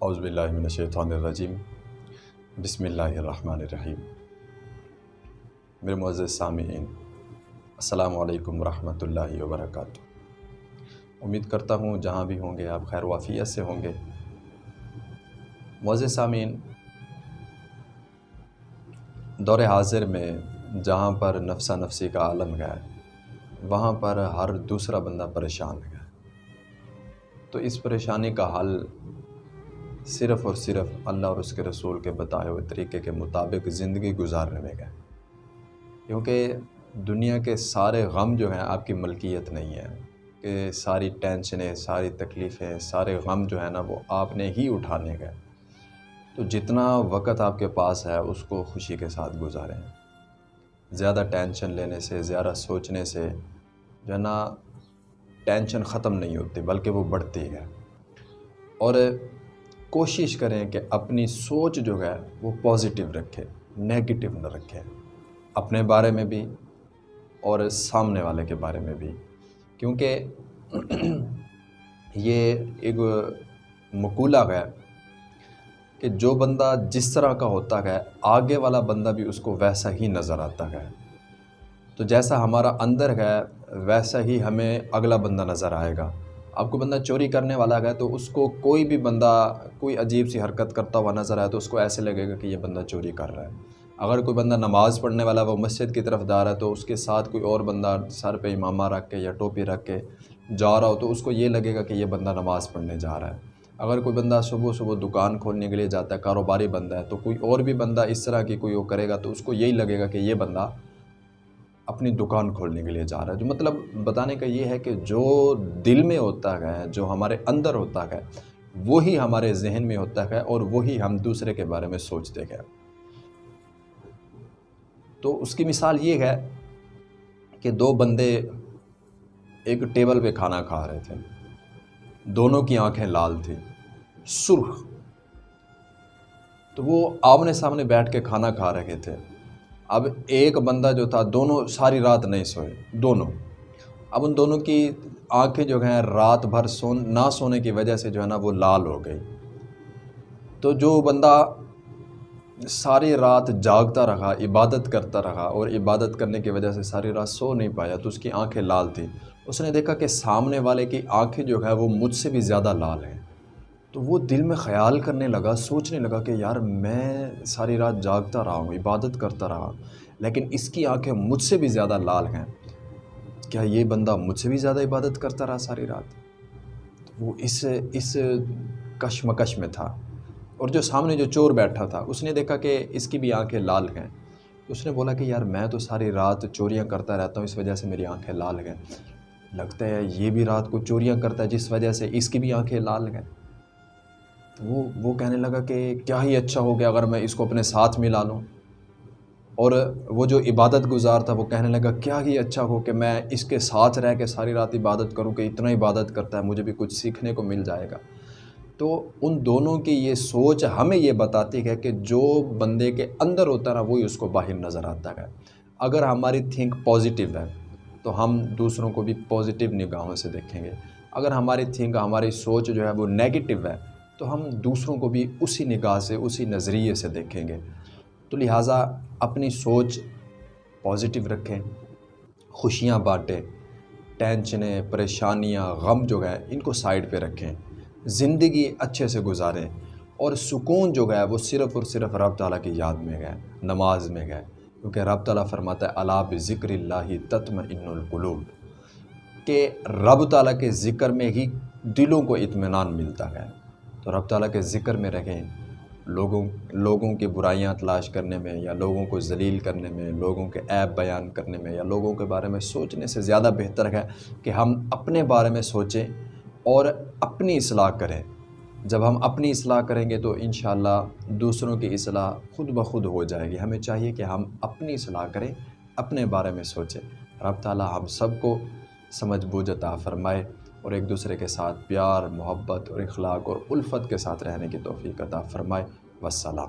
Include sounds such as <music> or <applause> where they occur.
اعوذ باللہ من الشیطان الرجیم۔ بسم اللہ الرحمن الرحیم۔ میرے معزز سامعین، السلام علیکم ورحمۃ اللہ وبرکاتہ۔ امید کرتا ہوں جہاں بھی ہوں گے آپ خیر وافیت سے ہوں گے۔ معزز سامعین، دور حاضر میں جہاں پر نفسہ نفسی کا عالم ہے، وہاں پر ہر دوسرا بندہ پریشان ہے۔ تو اس پریشانی کا حل صرف اور صرف اللہ اور اس کے رسول کے بتائے ہوئے طریقے کے مطابق زندگی گزارنے میں گئے۔ کیونکہ دنیا کے سارے غم جو ہیں آپ کی ملکیت نہیں ہے، کہ ساری ٹینشنیں، ساری تکلیفیں، سارے غم جو ہیں نا وہ آپ نے ہی اٹھانے گئے۔ تو جتنا وقت آپ کے پاس ہے، اس کو خوشی کے ساتھ گزاریں۔ زیادہ ٹینشن لینے سے، زیادہ سوچنے سے جو ہے نا، ٹینشن ختم نہیں ہوتی، بلکہ وہ بڑھتی ہے۔ اور کوشش کریں کہ اپنی سوچ جو ہے وہ پازیٹیو رکھے نگیٹو نہ رکھے۔ اپنے بارے میں بھی اور سامنے والے کے بارے میں بھی۔ کیونکہ <clears throat> یہ ایک مقولہ ہے کہ جو بندہ جس طرح کا ہوتا ہے، آگے والا بندہ بھی اس کو ویسا ہی نظر آتا ہے۔ تو جیسا ہمارا اندر ہے، ویسا ہی ہمیں اگلا بندہ نظر آئے گا۔ آپ کو بندہ چوری کرنے والا ہے تو اس کو کوئی بھی بندہ کوئی عجیب سی حرکت کرتا ہوا نظر آئے تو اس کو ایسے لگے گا کہ یہ بندہ چوری کر رہا ہے۔ اگر کوئی بندہ نماز پڑھنے والا وہ مسجد کی طرف جا رہا ہے تو اس کے ساتھ کوئی اور بندہ سر پہ امامہ رکھ کے یا ٹوپی رکھ کے جا رہا ہو تو اس کو یہ لگے گا کہ یہ بندہ نماز پڑھنے جا رہا ہے۔ اگر کوئی بندہ صبح صبح دکان کھولنے کے لیے جاتا ہے، کاروباری بندہ ہے تو کوئی اور بھی بندہ اس طرح کی کوئی وہ کرے گا تو اس کو یہی لگے گا کہ یہ بندہ اپنی دکان کھولنے کے لیے جا رہا ہے۔ جو مطلب بتانے کا یہ ہے کہ جو دل میں ہوتا ہے، جو ہمارے اندر ہوتا ہے، وہی ہمارے ذہن میں ہوتا ہے اور وہی ہم دوسرے کے بارے میں سوچتے ہیں۔ تو اس کی مثال یہ ہے کہ دو بندے ایک ٹیبل پہ کھانا کھا رہے تھے۔ دونوں کی آنکھیں لال تھیں۔ سرخ۔ تو وہ آمنے سامنے بیٹھ کے کھانا کھا رہے تھے۔ اب ایک بندہ جو تھا، دونوں ساری رات نہیں سوئے، دونوں۔ اب ان دونوں کی آنکھیں جو ہیں، رات بھر سون، نہ سونے کی وجہ سے جو ہے نا، وہ لال ہو گئی۔ تو جو بندہ ساری رات جاگتا رہا، عبادت کرتا رہا اور عبادت کرنے کی وجہ سے ساری رات سو نہیں پایا، تو اس کی آنکھیں لال تھیں۔ اس نے دیکھا کہ سامنے والے کی آنکھیں جو ہے وہ مجھ سے بھی زیادہ لال ہیں۔ تو وہ دل میں خیال کرنے لگا، سوچنے لگا کہ یار میں ساری رات جاگتا رہا ہوں، عبادت کرتا رہا لیکن اس کی آنکھیں مجھ سے بھی زیادہ لال ہیں۔ کیا یہ بندہ مجھ سے بھی زیادہ عبادت کرتا رہا ساری رات؟ تو وہ اس اس کشمکش میں تھا۔ اور جو سامنے جو چور بیٹھا تھا، اس نے دیکھا کہ اس کی بھی آنکھیں لال ہیں۔ اس نے بولا کہ یار میں تو ساری رات چوریاں کرتا رہتا ہوں، اس وجہ سے میری آنکھیں لال ہیں۔ لگتا ہے یہ بھی رات کو چوریاں کرتا ہے، جس وجہ سے اس کی بھی آنکھیں لال ہیں۔ وہ وہ کہنے لگا کہ کیا ہی اچھا ہو گیا اگر میں اس کو اپنے ساتھ ملا لوں۔ اور وہ جو عبادت گزار تھا وہ کہنے لگا، کیا ہی اچھا ہو کہ میں اس کے ساتھ رہ کے ساری رات عبادت کروں کہ اتنا عبادت کرتا ہے، مجھے بھی کچھ سیکھنے کو مل جائے گا۔ تو ان دونوں کی یہ سوچ ہمیں یہ بتاتی ہے کہ جو بندے کے اندر ہوتا ہے نا، وہی اس کو باہر نظر آتا ہے۔ اگر ہماری تھنک پازیٹیو ہے، تو ہم دوسروں کو بھی پازیٹیو نگاہوں سے دیکھیں گے۔ اگر ہماری تھنک، ہماری سوچ جو ہے وہ نیگیٹو ہے تو ہم دوسروں کو بھی اسی نگاہ سے، اسی نظریے سے دیکھیں گے۔ تو لہٰذا اپنی سوچ پازیٹیو رکھیں، خوشیاں بانٹیں، ٹینشنیں، پریشانیاں، غم جو ہے ان کو سائڈ پہ رکھیں۔ زندگی اچھے سے گزاریں اور سکون جو ہے، وہ صرف اور صرف رب تعالیٰ کی یاد میں گئے نماز میں گئے کیونکہ رب تعالیٰ فرماتا ہے اللہ ذکر اللہ تتم ان القلوب کہ رب تعالیٰ کے ذکر میں ہی دلوں کو اطمینان ملتا ہے۔ تو رب تعالیٰ کے ذکر میں رہیں۔ لوگوں لوگوں کی برائیاں تلاش کرنے میں یا لوگوں کو ذلیل کرنے میں، لوگوں کے عیب بیان کرنے میں یا لوگوں کے بارے میں سوچنے سے زیادہ بہتر ہے کہ ہم اپنے بارے میں سوچیں اور اپنی اصلاح کریں۔ جب ہم اپنی اصلاح کریں گے تو انشاءاللہ دوسروں کی اصلاح خود بخود ہو جائے گی۔ ہمیں چاہیے کہ ہم اپنی اصلاح کریں، اپنے بارے میں سوچیں۔ رب تعالیٰ ہم سب کو سمجھ بوجھ عطا فرمائے۔ اور ایک دوسرے کے ساتھ پیار، محبت اور اخلاق اور الفت کے ساتھ رہنے کی توفیق عطا فرمائے۔ وسلام